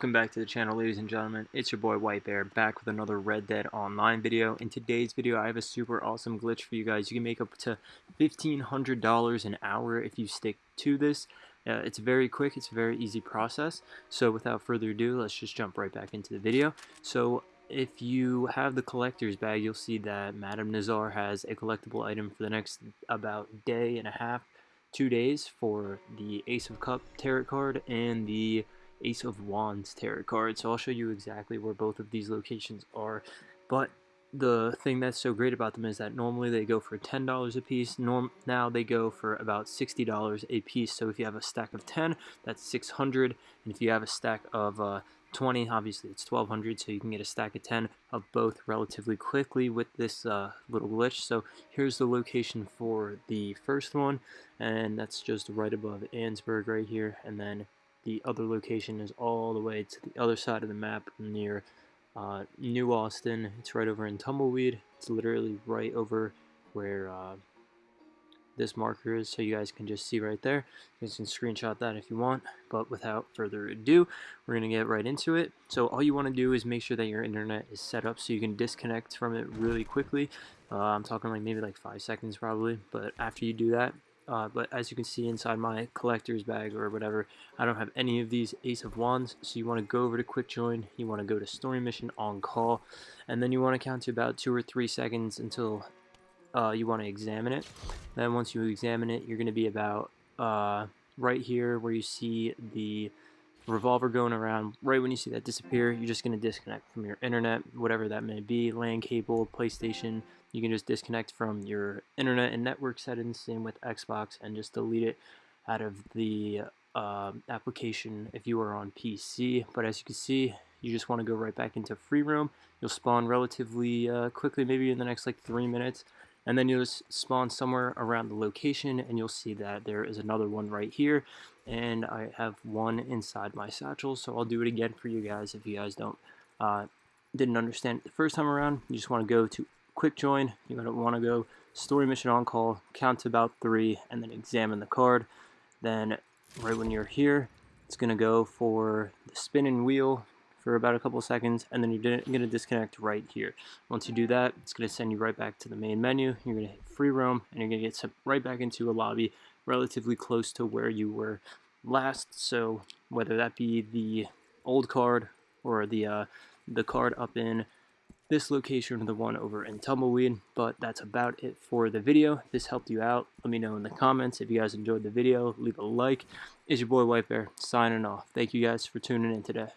Welcome back to the channel ladies and gentlemen, it's your boy White Bear back with another Red Dead Online video. In today's video I have a super awesome glitch for you guys. You can make up to $1,500 an hour if you stick to this. Uh, it's very quick, it's a very easy process. So without further ado, let's just jump right back into the video. So if you have the collector's bag, you'll see that Madame Nazar has a collectible item for the next about day and a half, two days for the Ace of Cup tarot card and the Ace of Wands tarot card. So I'll show you exactly where both of these locations are. But the thing that's so great about them is that normally they go for $10 a piece. Norm now they go for about $60 a piece. So if you have a stack of 10, that's 600 And if you have a stack of uh, 20, obviously it's 1200 so you can get a stack of 10 of both relatively quickly with this uh, little glitch. So here's the location for the first one, and that's just right above Annesburg right here. And then the other location is all the way to the other side of the map near uh, New Austin. It's right over in Tumbleweed. It's literally right over where uh, this marker is so you guys can just see right there. You guys can screenshot that if you want, but without further ado, we're going to get right into it. So all you want to do is make sure that your internet is set up so you can disconnect from it really quickly. Uh, I'm talking like maybe like five seconds probably, but after you do that, uh, but as you can see inside my collector's bag or whatever, I don't have any of these Ace of Wands. So you want to go over to Quick Join, you want to go to Story Mission on Call, and then you want to count to about two or three seconds until uh, you want to examine it. Then once you examine it, you're going to be about uh, right here where you see the revolver going around. Right when you see that disappear, you're just going to disconnect from your internet, whatever that may be, LAN cable, PlayStation. You can just disconnect from your internet and network settings, same with Xbox, and just delete it out of the uh, application if you are on PC. But as you can see, you just want to go right back into free roam. You'll spawn relatively uh, quickly, maybe in the next like three minutes and then you'll spawn somewhere around the location and you'll see that there is another one right here and I have one inside my satchel so I'll do it again for you guys if you guys don't uh, didn't understand the first time around. You just want to go to quick join you're going to want to go story mission on call count to about three and then examine the card. Then right when you're here it's going to go for the spinning wheel for about a couple seconds and then you're going to disconnect right here. Once you do that, it's going to send you right back to the main menu. You're going to hit free roam and you're going to get sent right back into a lobby relatively close to where you were last. So whether that be the old card or the uh, the card up in this location or the one over in Tumbleweed. But that's about it for the video. If this helped you out, let me know in the comments. If you guys enjoyed the video, leave a like. It's your boy White Bear signing off. Thank you guys for tuning in today.